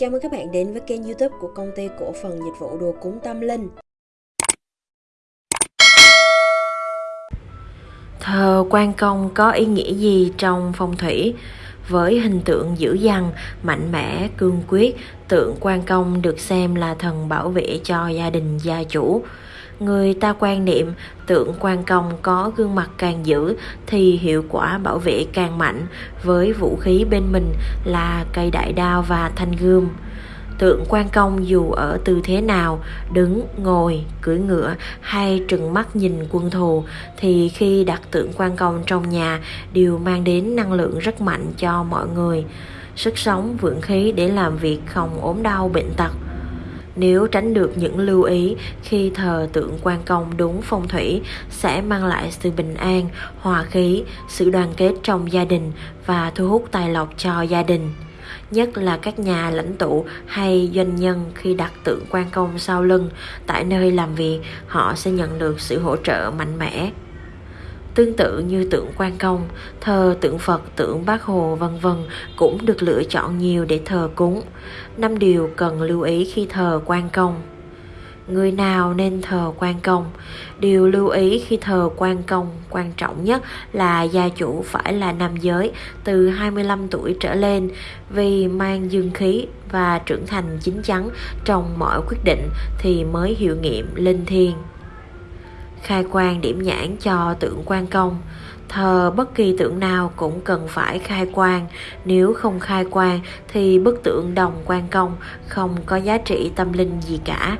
Chào mừng các bạn đến với kênh youtube của công ty cổ phần dịch vụ đồ cúng tâm linh. Thờ quan công có ý nghĩa gì trong phong thủy? Với hình tượng dữ dằn, mạnh mẽ, cương quyết, tượng quan công được xem là thần bảo vệ cho gia đình gia chủ. Người ta quan niệm tượng quan công có gương mặt càng dữ thì hiệu quả bảo vệ càng mạnh với vũ khí bên mình là cây đại đao và thanh gươm. Tượng quan công dù ở tư thế nào, đứng, ngồi, cưỡi ngựa hay trừng mắt nhìn quân thù thì khi đặt tượng quan công trong nhà đều mang đến năng lượng rất mạnh cho mọi người. Sức sống vượng khí để làm việc không ốm đau bệnh tật nếu tránh được những lưu ý khi thờ tượng quan công đúng phong thủy sẽ mang lại sự bình an, hòa khí, sự đoàn kết trong gia đình và thu hút tài lộc cho gia đình. Nhất là các nhà lãnh tụ hay doanh nhân khi đặt tượng quan công sau lưng tại nơi làm việc họ sẽ nhận được sự hỗ trợ mạnh mẽ. Tương tự như tượng quan công, thờ tượng Phật, tượng Bác Hồ vân vân cũng được lựa chọn nhiều để thờ cúng. Năm điều cần lưu ý khi thờ quan công. Người nào nên thờ quan công? Điều lưu ý khi thờ quan công quan trọng nhất là gia chủ phải là nam giới từ 25 tuổi trở lên vì mang dương khí và trưởng thành chín chắn trong mọi quyết định thì mới hiệu nghiệm linh thiêng khai quang điểm nhãn cho tượng quan công. Thờ bất kỳ tượng nào cũng cần phải khai quang. Nếu không khai quang thì bức tượng đồng quan công không có giá trị tâm linh gì cả.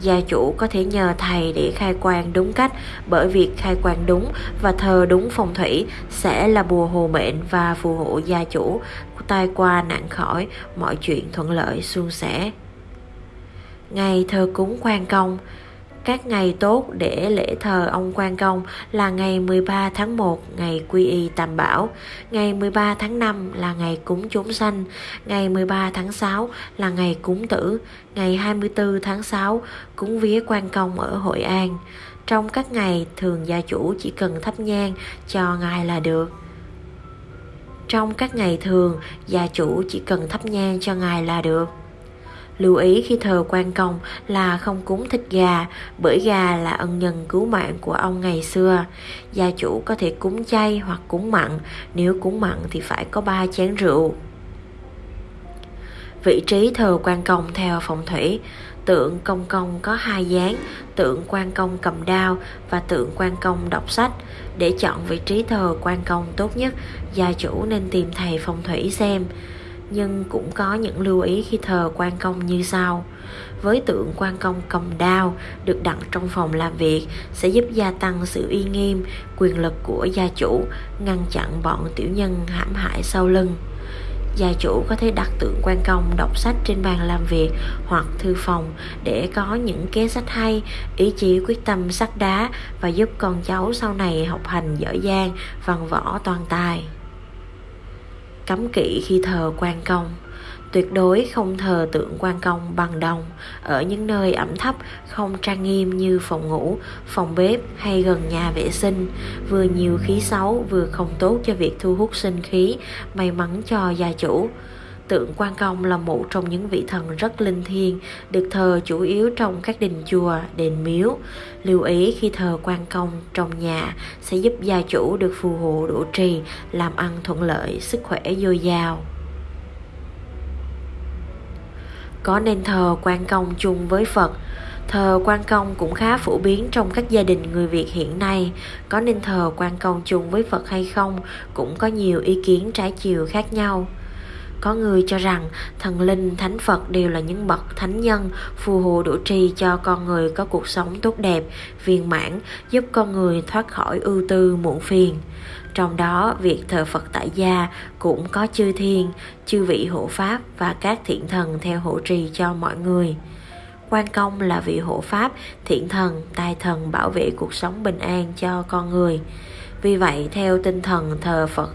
Gia chủ có thể nhờ thầy để khai quang đúng cách, bởi việc khai quang đúng và thờ đúng phong thủy sẽ là bùa hộ mệnh và phù hộ gia chủ. Tai qua nạn khỏi, mọi chuyện thuận lợi suôn sẻ. Ngày thờ cúng quan công các ngày tốt để lễ thờ ông Quan Công là ngày 13 tháng 1 ngày Quy Y Tam Bảo, ngày 13 tháng 5 là ngày cúng chúng sanh, ngày 13 tháng 6 là ngày cúng tử, ngày 24 tháng 6 cúng vía Quan Công ở Hội An. Trong các ngày thường gia chủ chỉ cần thắp nhang cho ngài là được. Trong các ngày thường, gia chủ chỉ cần thắp nhang cho ngài là được. Lưu ý khi thờ quan công là không cúng thịt gà, bởi gà là ân nhân cứu mạng của ông ngày xưa. Gia chủ có thể cúng chay hoặc cúng mặn, nếu cúng mặn thì phải có ba chén rượu. Vị trí thờ quan công theo phong thủy, tượng công công có hai dáng, tượng quan công cầm đao và tượng quan công đọc sách. Để chọn vị trí thờ quan công tốt nhất, gia chủ nên tìm thầy phong thủy xem nhưng cũng có những lưu ý khi thờ quan công như sau. Với tượng quan công cầm đao được đặt trong phòng làm việc sẽ giúp gia tăng sự uy nghiêm, quyền lực của gia chủ, ngăn chặn bọn tiểu nhân hãm hại sau lưng. Gia chủ có thể đặt tượng quan công đọc sách trên bàn làm việc hoặc thư phòng để có những kế sách hay, ý chí quyết tâm sắt đá và giúp con cháu sau này học hành giỏi giang, văn võ toàn tài cấm kỵ khi thờ quan công. Tuyệt đối không thờ tượng quan công bằng đồng. Ở những nơi ẩm thấp, không trang nghiêm như phòng ngủ, phòng bếp hay gần nhà vệ sinh. Vừa nhiều khí xấu, vừa không tốt cho việc thu hút sinh khí, may mắn cho gia chủ. Tượng Quan Công là một trong những vị thần rất linh thiêng, được thờ chủ yếu trong các đình chùa, đền miếu. Lưu ý khi thờ Quan Công trong nhà sẽ giúp gia chủ được phù hộ độ trì, làm ăn thuận lợi, sức khỏe dồi dào. Có nên thờ Quan Công chung với Phật? Thờ quan công cũng khá phổ biến trong các gia đình người Việt hiện nay. Có nên thờ quan công chung với Phật hay không cũng có nhiều ý kiến trái chiều khác nhau. Có người cho rằng thần linh, thánh Phật đều là những bậc thánh nhân phù hộ độ trì cho con người có cuộc sống tốt đẹp, viên mãn, giúp con người thoát khỏi ưu tư muộn phiền. Trong đó, việc thờ Phật tại gia cũng có chư thiên, chư vị hộ pháp và các thiện thần theo hộ trì cho mọi người. Quan công là vị hộ pháp, thiện thần, tài thần bảo vệ cuộc sống bình an cho con người. Vì vậy, theo tinh thần thờ Phật,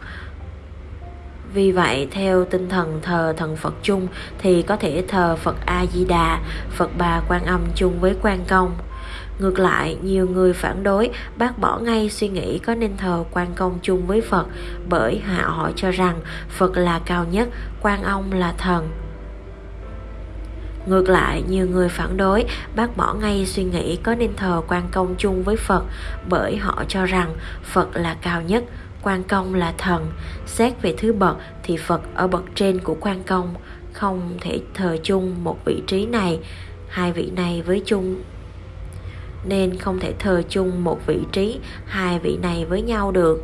vì vậy, theo tinh thần thờ thần Phật chung thì có thể thờ Phật A-di-đà, Phật Bà Quan Âm chung với Quan Công. Ngược lại, nhiều người phản đối bác bỏ ngay suy nghĩ có nên thờ quan công chung với Phật bởi họ họ cho rằng Phật là cao nhất, quan ông là thần. Ngược lại, nhiều người phản đối bác bỏ ngay suy nghĩ có nên thờ quan công chung với Phật bởi họ cho rằng Phật là cao nhất, quan công là thần. Xét về thứ bậc thì Phật ở bậc trên của quan công, không thể thờ chung một vị trí này, hai vị này với chung. Nên không thể thờ chung một vị trí hai vị này với nhau được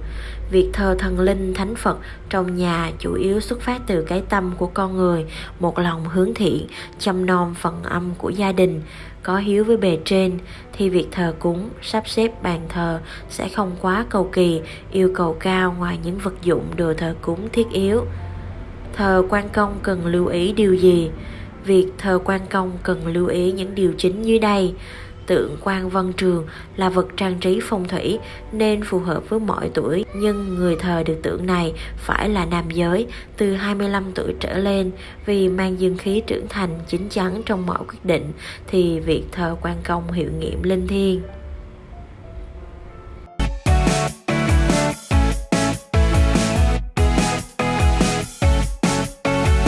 việc thờ thần linh thánh phật trong nhà chủ yếu xuất phát từ cái tâm của con người, một lòng hướng thiện, chăm nom phần âm của gia đình. Có hiếu với bề trên, thì việc thờ cúng, sắp xếp bàn thờ sẽ không quá cầu kỳ, yêu cầu cao ngoài những vật dụng đồ thờ cúng thiết yếu. Thờ quan công cần lưu ý điều gì? Việc thờ quan công cần lưu ý những điều chính dưới đây. Tượng quan văn trường là vật trang trí phong thủy nên phù hợp với mọi tuổi, nhưng người thờ được tượng này phải là nam giới từ 25 tuổi trở lên vì mang dương khí trưởng thành chín chắn trong mọi quyết định thì việc thờ quan công hiệu nghiệm linh thiêng.